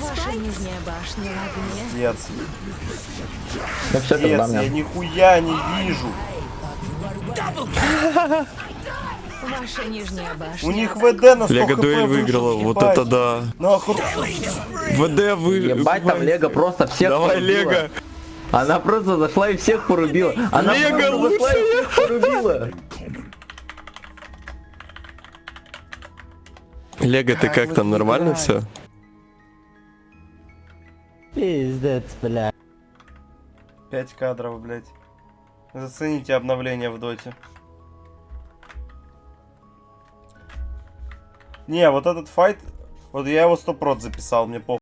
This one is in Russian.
Ваша нижняя башня. Пиздец. Все, Пиздец, я нихуя не вижу. Ваша нижняя башня. У них ВД на 100 Лего дуэль выиграла, вот это да. Нахуй. ВД вы... Ебать, там Лего просто всех Давай, порубила. Лего. Она просто зашла и всех порубила. Она Лего просто зашла и всех порубила. Лего, ты Как там, нормально все? Пиздец, бля. 5 кадров, блядь. Зацените обновление в доте. Не, вот этот файт, вот я его 100 записал, мне похуй.